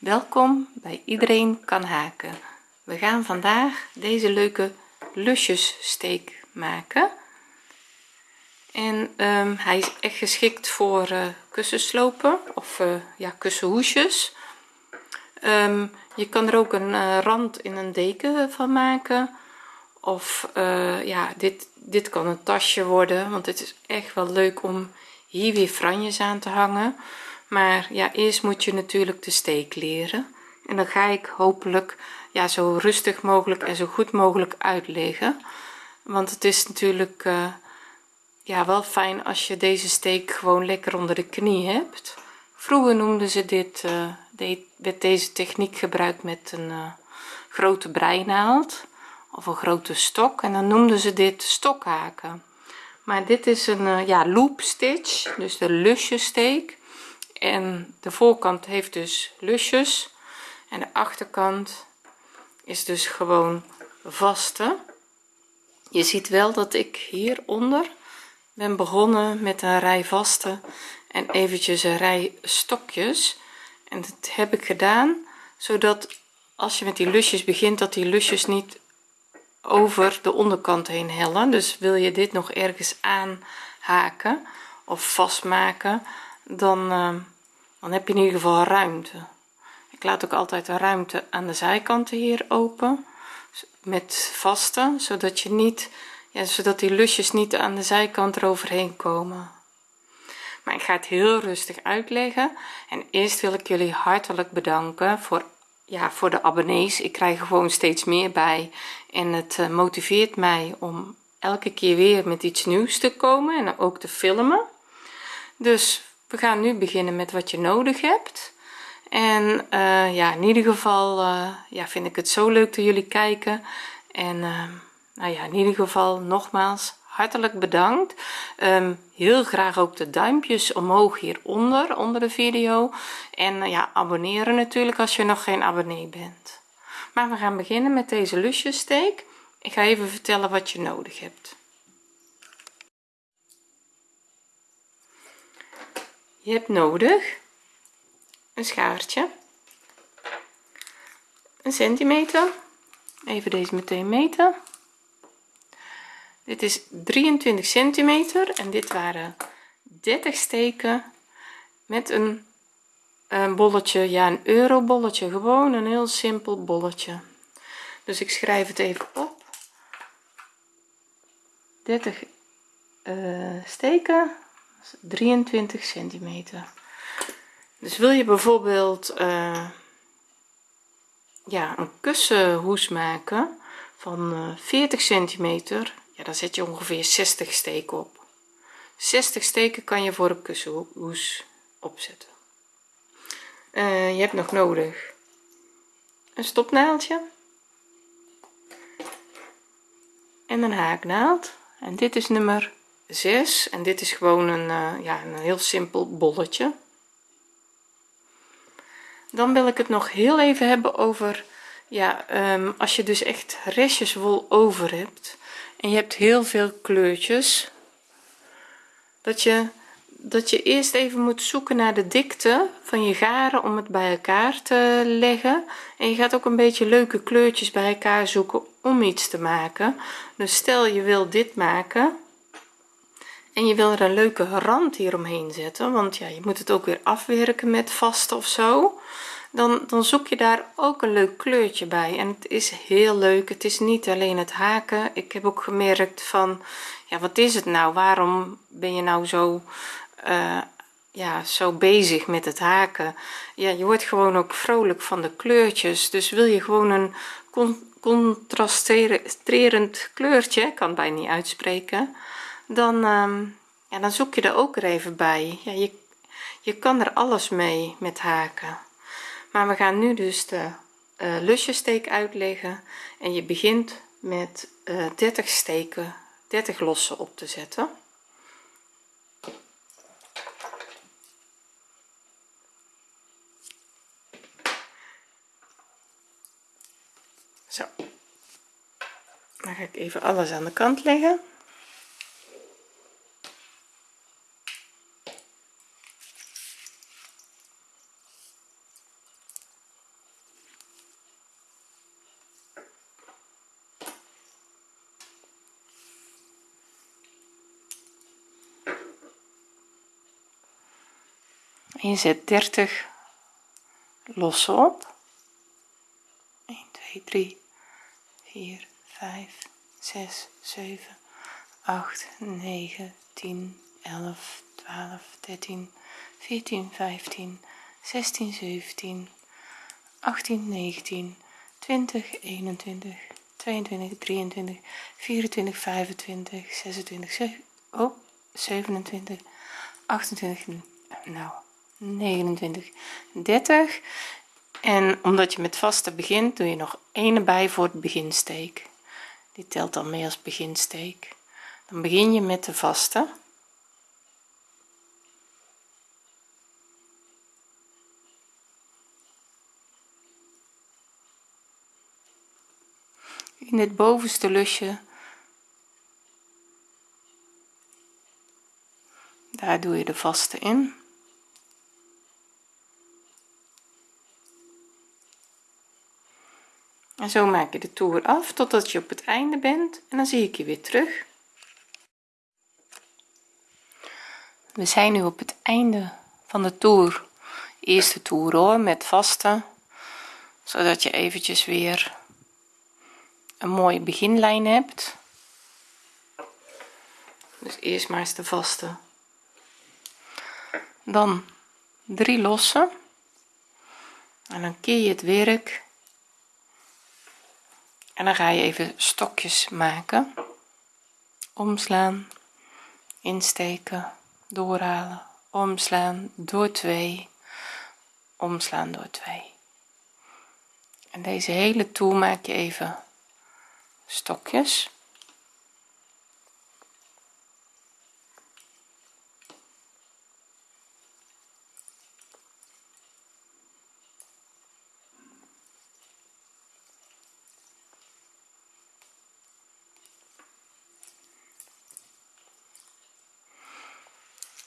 welkom bij iedereen kan haken. We gaan vandaag deze leuke lusjes steek maken. En um, hij is echt geschikt voor uh, kussenslopen of uh, ja kussenhoesjes. Um, je kan er ook een uh, rand in een deken van maken. Of ja dit dit kan een tasje worden want het is echt wel leuk om hier weer franjes aan te hangen maar ja eerst moet je natuurlijk de steek leren. En dan ga ik hopelijk ja zo rustig mogelijk en zo goed mogelijk uitleggen. Want het is natuurlijk uh, ja wel fijn als je deze steek gewoon lekker onder de knie hebt. Vroeger noemden ze dit uh, werd deze techniek gebruikt met een uh, grote breinaald of een grote stok. En dan noemden ze dit stokhaken. Maar dit is een ja loop stitch dus de lusjesteek en de voorkant heeft dus lusjes. En de achterkant is dus gewoon vaste. Je ziet wel dat ik hieronder ben begonnen met een rij vaste en eventjes een rij stokjes. En dat heb ik gedaan zodat als je met die lusjes begint dat die lusjes niet over de onderkant heen hellen. Dus wil je dit nog ergens aanhaken of vastmaken dan uh, dan heb je in ieder geval ruimte. Ik laat ook altijd de ruimte aan de zijkanten hier open met vaste zodat je niet ja, zodat die lusjes niet aan de zijkant eroverheen komen. Maar ik ga het heel rustig uitleggen. En eerst wil ik jullie hartelijk bedanken voor ja voor de abonnees. Ik krijg gewoon steeds meer bij. En het uh, motiveert mij om elke keer weer met iets nieuws te komen en ook te filmen. Dus we gaan nu beginnen met wat je nodig hebt. En uh, ja in ieder geval uh, ja vind ik het zo leuk dat jullie kijken. En uh, nou ja in ieder geval nogmaals hartelijk bedankt. Um, heel graag ook de duimpjes omhoog hieronder onder de video. En ja abonneren natuurlijk als je nog geen abonnee bent. Maar we gaan beginnen met deze lusjesteek ik ga even vertellen wat je nodig hebt je hebt nodig een schaartje. Een centimeter. Even deze meteen meten. Dit is 23 centimeter en dit waren 30 steken met een, bolletje ja een euro bolletje gewoon een heel simpel bolletje. Dus ik schrijf het even op. 30 uh, steken 23 centimeter. Dus wil je bijvoorbeeld uh, ja een kussenhoes maken van uh, 40 centimeter ja dan zet je ongeveer 60 steken op. 60 steken kan je voor een kussenhoes opzetten. Uh, je hebt nog nodig een stopnaaldje en een haaknaald. En dit is nummer 6 en dit is gewoon een uh, ja een heel simpel bolletje. Dan wil ik het nog heel even hebben over ja um, als je dus echt restjes wol over hebt en je hebt heel veel kleurtjes dat je dat je eerst even moet zoeken naar de dikte van je garen om het bij elkaar te leggen. En je gaat ook een beetje leuke kleurtjes bij elkaar zoeken om iets te maken. Dus stel je wil dit maken en je wil er een leuke rand hier omheen zetten want ja je moet het ook weer afwerken met vast of zo. Dan dan zoek je daar ook een leuk kleurtje bij. En het is heel leuk het is niet alleen het haken. Ik heb ook gemerkt van ja wat is het nou? Waarom ben je nou zo uh, ja zo bezig met het haken? Ja je wordt gewoon ook vrolijk van de kleurtjes. Dus wil je gewoon een contrasterend kleurtje? Kan het bijna niet uitspreken dan um, ja dan zoek je er ook er even bij. Ja je je kan er alles mee met haken. Maar we gaan nu dus de uh, lusjesteek uitleggen en je begint met uh, eh, 30 steken 30 losse op te zetten. Zo. Dan ga ik even alles aan de kant leggen en je zet 30 lossen op. 1 2 3 4 5 6 7 8 9 10 11 12 13 14 15 16 17 18 19 20 21 22 23 24 25 26 7, oh, 27 28 nou 29 30 en omdat je met vaste begint doe je nog één erbij voor het beginsteek. Die telt dan mee als beginsteek. Dan begin je met de vaste. In het bovenste lusje. Daar doe je de vaste in en zo maak je de toer af totdat je op het einde bent en dan zie ik je weer terug. We zijn nu op het einde van de toer. Eerste toer hoor met vaste zodat je eventjes weer een mooie beginlijn hebt. Dus eerst maar eens de vaste. Dan drie losse en dan keer je het werk en dan ga je even stokjes maken. Omslaan insteken doorhalen. Omslaan door 2 omslaan door 2 en deze hele toer maak je even stokjes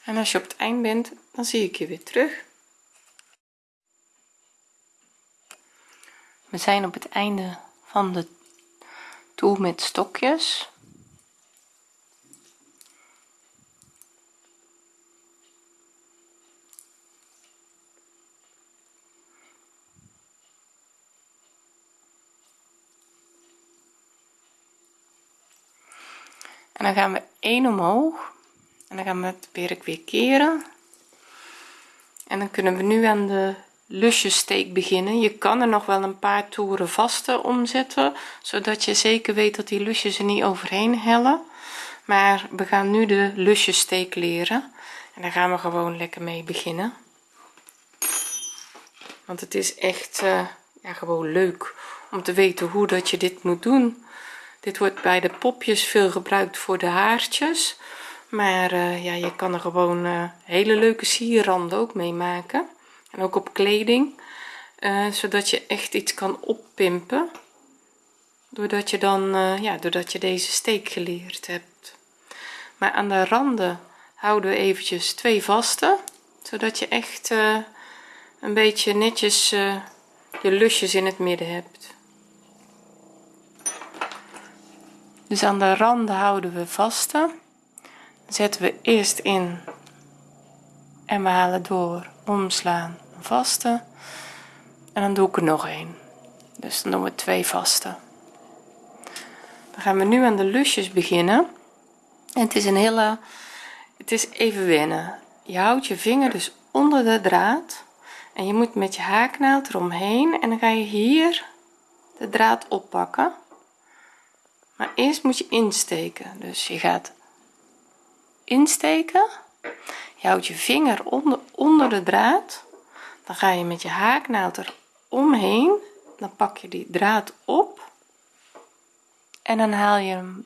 en als je op het eind bent dan zie ik je weer terug. We zijn op het einde van de toer met stokjes. En dan gaan we 1 omhoog en dan gaan we het werk weer keren en dan kunnen we nu aan de lusjesteek beginnen. Je kan er nog wel een paar toeren vaste omzetten zodat je zeker weet dat die lusjes er niet overheen hellen. Maar we gaan nu de lusjesteek leren. En daar gaan we gewoon lekker mee beginnen. Want het is echt uh, ja, gewoon leuk om te weten hoe dat je dit moet doen. Dit wordt bij de popjes veel gebruikt voor de haartjes maar uh, ja je kan er gewoon uh, hele leuke sierranden ook mee maken. En ook op kleding uh, zodat je echt iets kan oppimpen. Doordat je dan ja doordat je deze steek geleerd hebt. Maar aan de randen houden we eventjes twee vaste zodat je echt een beetje netjes je lusjes in het midden hebt. Dus aan de randen houden we vaste zetten we eerst in. En we halen door omslaan vaste. En dan doe ik er nog een dus dan doen we twee vaste. Dan gaan we nu aan de lusjes beginnen. En het is een hele het is even wennen. Je houdt je vinger dus onder de draad. En je moet met je haaknaald eromheen. En dan ga je hier de draad oppakken. Maar eerst moet je insteken. Dus je gaat insteken. Je houdt je vinger onder, onder de draad. Dan ga je met je haaknaald er omheen. Dan pak je die draad op. En dan haal je hem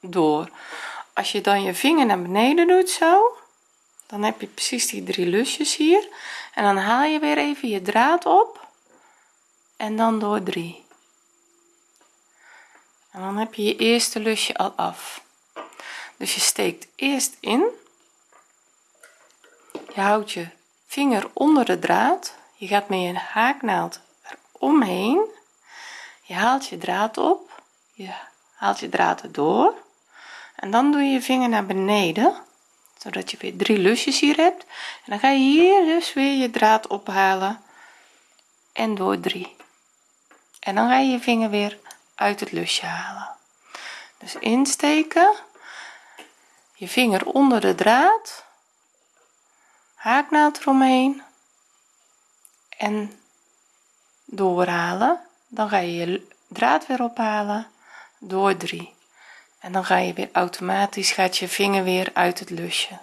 door. Als je dan je vinger naar beneden doet zo dan heb je precies die drie lusjes hier. En dan haal je weer even je draad op. En dan door 3 en dan heb je je eerste lusje al af dus je steekt eerst in. Je houdt je vinger onder de draad. Je gaat met je haaknaald omheen je haalt je draad op. Je haalt je draad erdoor. En dan doe je je vinger naar beneden zodat je weer drie lusjes hier hebt. En dan ga je hier dus weer je draad ophalen en door 3 en dan ga je je vinger weer uit het lusje halen. Dus insteken je vinger onder de draad. Haaknaald eromheen. En doorhalen. Dan ga je je draad weer ophalen. Door 3 en dan ga je weer automatisch gaat je vinger weer uit het lusje.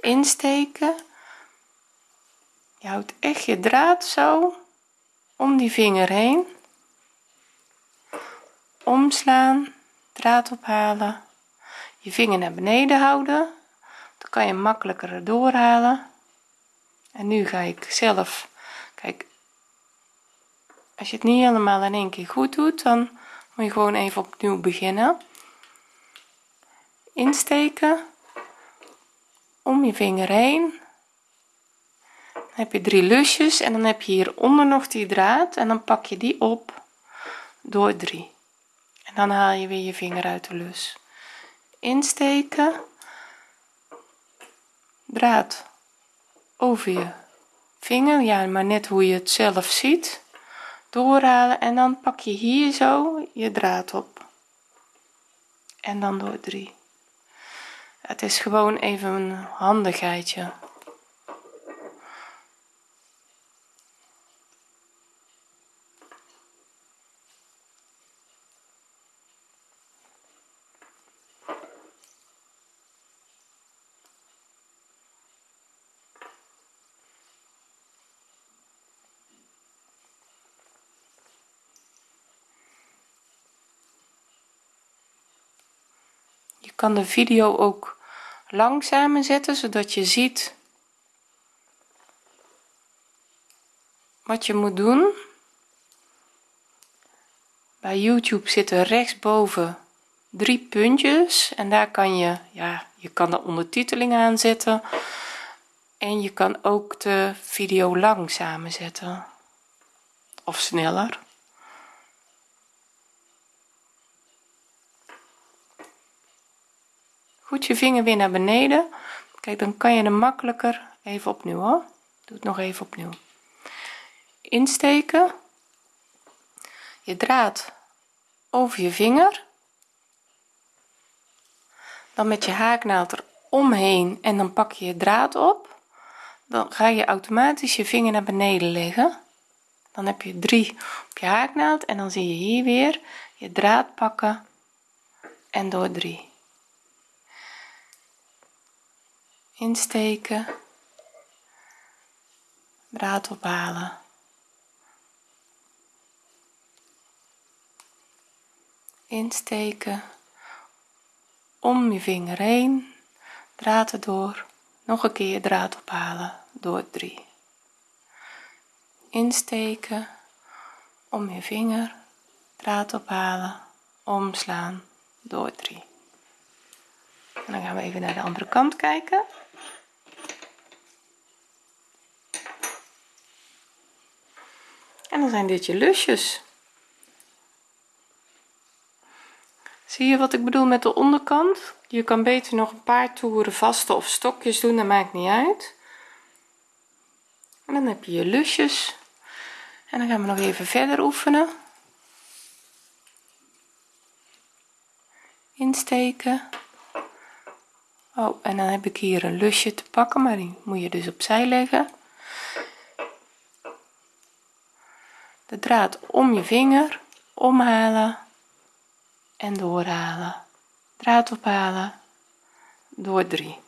Insteken. Je houdt echt je draad zo om die vinger heen. Omslaan. Draad ophalen je vinger naar beneden houden. Dan kan je makkelijker doorhalen. En nu ga ik zelf kijk als je het niet helemaal in één keer goed doet dan moet je gewoon even opnieuw beginnen. Insteken. Om je vinger heen. Dan heb je drie lusjes en dan heb je hieronder nog die draad en dan pak je die op door 3 en dan haal je weer je vinger uit de lus insteken. Draad over je vinger. Ja maar net hoe je het zelf ziet. Doorhalen en dan pak je hier zo je draad op. En dan door 3 het is gewoon even een handigheidje kan de video ook langzamer zetten zodat je ziet wat je moet doen. Bij youtube zitten rechtsboven drie puntjes en daar kan je ja je kan de ondertiteling aanzetten en je kan ook de video langzamer zetten of sneller goed je vinger weer naar beneden. Kijk dan kan je hem makkelijker even opnieuw hoor. Doe het nog even opnieuw. Insteken. Je draad over je vinger. Dan met je haaknaald er omheen en dan pak je je draad op. Dan ga je automatisch je vinger naar beneden leggen. Dan heb je 3 op je haaknaald en dan zie je hier weer je draad pakken en door 3 insteken draad ophalen. Insteken om je vinger heen draad erdoor nog een keer draad ophalen door 3 insteken om je vinger draad ophalen omslaan door 3 en dan gaan we even naar de andere kant kijken en dan zijn dit je lusjes. Zie je wat ik bedoel met de onderkant? Je kan beter nog een paar toeren vaste of stokjes doen dat maakt niet uit. En dan heb je je lusjes. En dan gaan we nog even verder oefenen. Insteken. Oh en dan heb ik hier een lusje te pakken maar die moet je dus opzij leggen de draad om je vinger omhalen en doorhalen. Draad ophalen. Door 3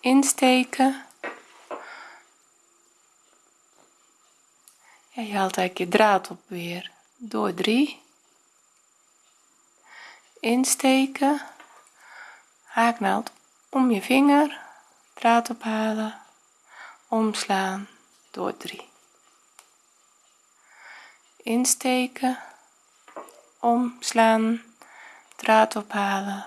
insteken. En je haalt eigenlijk je draad op weer. Door 3 insteken. Haaknaald om je vinger. Draad ophalen. Omslaan. Door 3 insteken omslaan draad ophalen.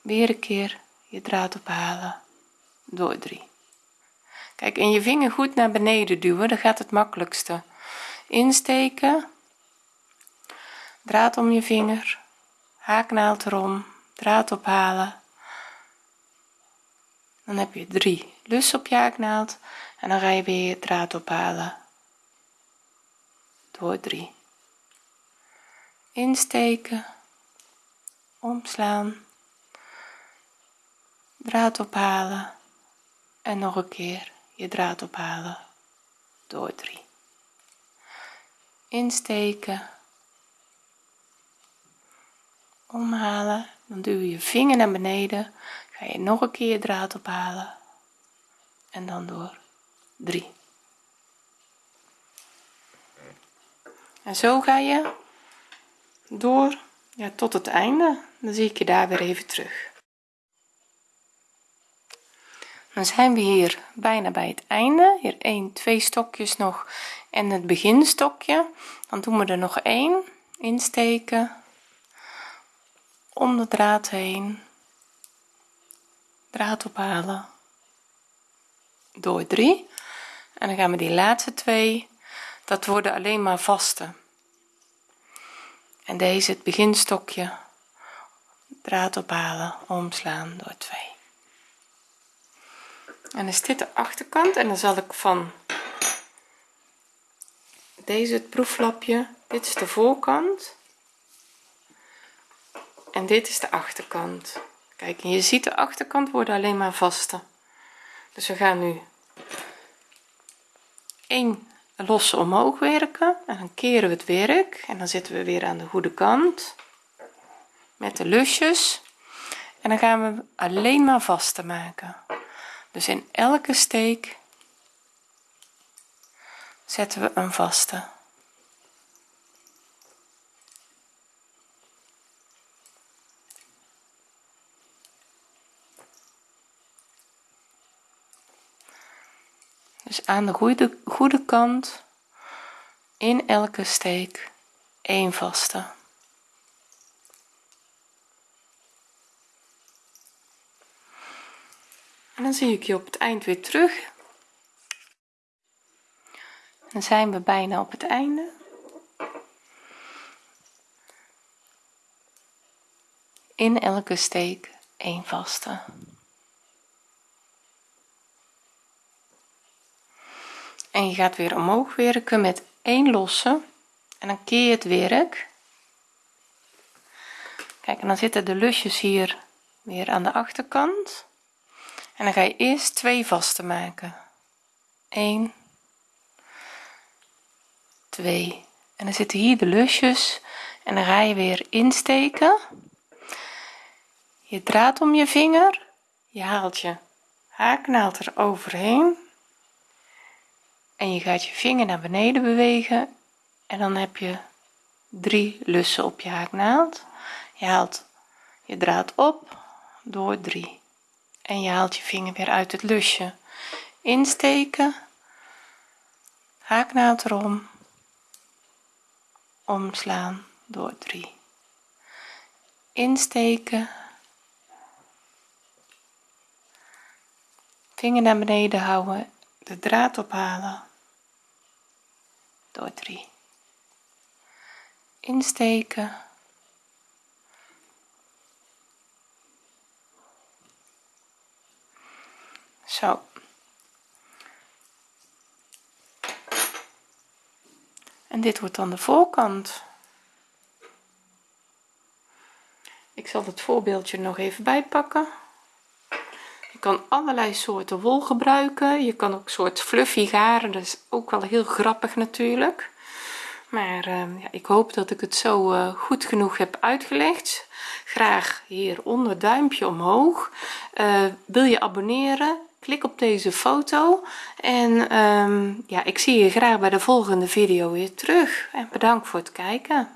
Weer een keer je draad ophalen. Door 3 kijk en je vinger goed naar beneden duwen dan gaat het makkelijkste. Insteken draad om je vinger haaknaald erom draad ophalen. Dan heb je drie. Lussen op je haaknaald en dan ga je weer je draad ophalen. Door 3 insteken. Omslaan. Draad ophalen. En nog een keer je draad ophalen. Door 3 insteken. Omhalen. Dan duw je je vinger naar beneden. Ga je nog een keer draad ophalen. En dan door 3 en zo ga je door ja, tot het einde. Dan zie ik je daar weer even terug. Dan zijn we hier bijna bij het einde. Hier 1 2 stokjes nog en het beginstokje. Dan doen we er nog één. Insteken. Om de draad heen. Draad ophalen. Door 3 en dan gaan we die laatste twee. Dat worden alleen maar vaste en deze het beginstokje draad ophalen omslaan door 2 en is dit de achterkant? En dan zal ik van deze het proeflapje. Dit is de voorkant. En dit is de achterkant. Kijk je ziet de achterkant worden alleen maar vaste dus we gaan nu 1 losse omhoog werken en dan keren we het werk en dan zitten we weer aan de goede kant met de lusjes. En dan gaan we alleen maar vaste maken. Dus in elke steek zetten we een vaste dus aan de goede, goede kant in elke steek een vaste. En dan zie ik je op het eind weer terug. Dan zijn we bijna op het einde. In elke steek een vaste en je gaat weer omhoog werken met één losse. En dan keer je het werk. Kijk en dan zitten de lusjes hier weer aan de achterkant. En dan ga je eerst twee vaste maken. 1 2 en dan zitten hier de lusjes. En dan ga je weer insteken. Je draad om je vinger. Je haalt je haaknaald er overheen en je gaat je vinger naar beneden bewegen en dan heb je drie lussen op je haaknaald. Je haalt je draad op door 3 en je haalt je vinger weer uit het lusje. Insteken haaknaald erom omslaan door 3 insteken vinger naar beneden houden de draad ophalen door 3 insteken. Zo. En dit wordt dan de voorkant. Ik zal het voorbeeldje nog even bijpakken kan allerlei soorten wol gebruiken. Je kan ook soort fluffy garen dat is ook wel heel grappig natuurlijk. Maar uh, ja, ik hoop dat ik het zo uh, goed genoeg heb uitgelegd. Graag hieronder duimpje omhoog. Uh, wil je abonneren? Klik op deze foto. En um, ja ik zie je graag bij de volgende video weer terug. En bedankt voor het kijken